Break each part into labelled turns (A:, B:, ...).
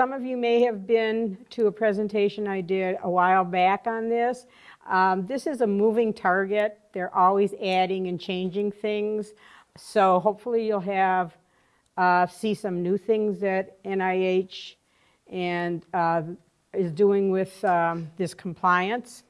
A: Some of you may have been to a presentation I did a while back on this. Um, this is a moving target. They're always adding and changing things. So hopefully you'll have uh, see some new things that NIH and uh, is doing with um, this compliance.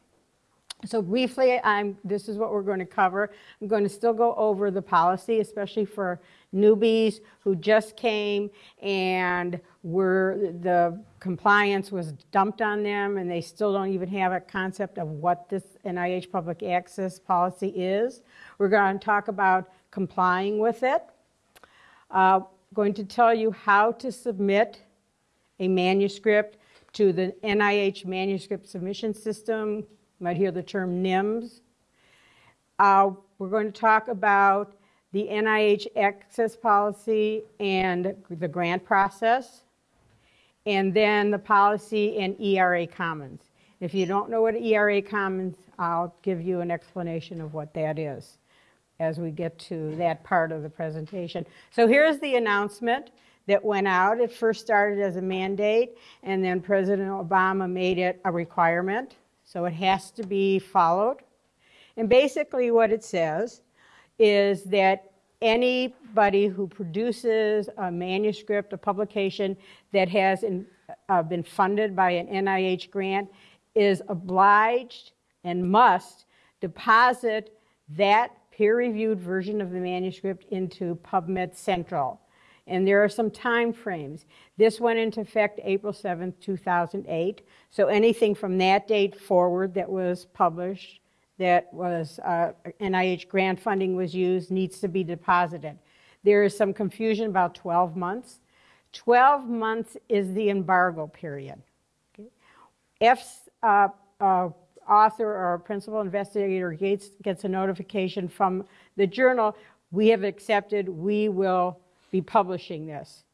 A: So briefly, I'm, this is what we're going to cover. I'm going to still go over the policy, especially for newbies who just came and were the compliance was dumped on them and they still don't even have a concept of what this NIH public access policy is. We're going to talk about complying with it. Uh, going to tell you how to submit a manuscript to the NIH manuscript submission system. You might hear the term NIHMS. Uh, we're going to talk about the NIH access policy and the grant process, and then the policy and ERA Commons. If you don't know what ERA Commons, I'll give you an explanation of what that is as we get to that part of the presentation. So here's the announcement that went out. It first started as a mandate, and then President Obama made it a requirement. So it has to be followed. And basically what it says is that anybody who produces a manuscript, a publication that has in, uh, been funded by an NIH grant is obliged and must deposit that peer-reviewed version of the manuscript into PubMed Central. And there are some time frames. This went into effect April 7th, 2008. So anything from that date forward that was published that was uh, NIH grant funding was used needs to be deposited. There is some confusion about 12 months. 12 months is the embargo period. Okay? If uh, uh, author or principal investigator gets, gets a notification from the journal, we have accepted, we will be publishing this.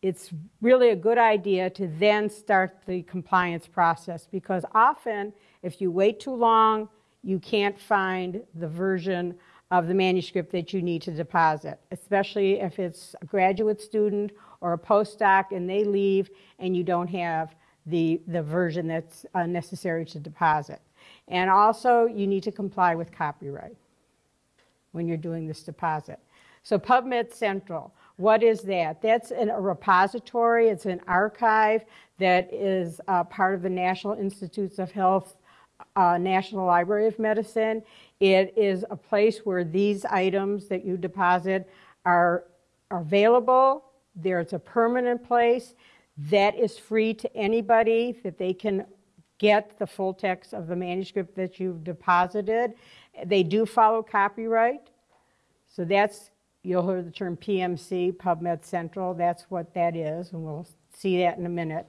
A: It's really a good idea to then start the compliance process because often if you wait too long, you can't find the version of the manuscript that you need to deposit, especially if it's a graduate student or a postdoc and they leave and you don't have the, the version that's uh, necessary to deposit. And also, you need to comply with copyright when you're doing this deposit. So PubMed Central, what is that? That's a repository, it's an archive that is uh, part of the National Institutes of Health uh, National Library of Medicine. It is a place where these items that you deposit are, are available. There's a permanent place that is free to anybody that they can get the full text of the manuscript that you've deposited. They do follow copyright. So that's, you'll hear the term PMC, PubMed Central. That's what that is, and we'll see that in a minute.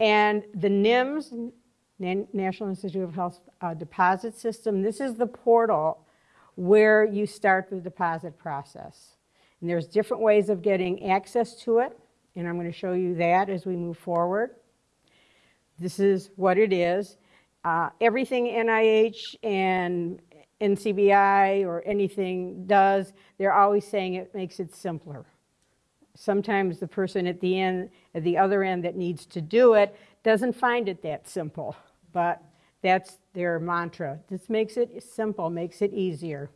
A: And the NIHMS, National Institute of Health uh, deposit system. This is the portal where you start the deposit process. And there's different ways of getting access to it, and I'm going to show you that as we move forward. This is what it is. Uh, everything NIH and NCBI or anything does, they're always saying it makes it simpler. Sometimes the person at the end, at the other end that needs to do it, doesn't find it that simple but that's their mantra. This makes it simple, makes it easier.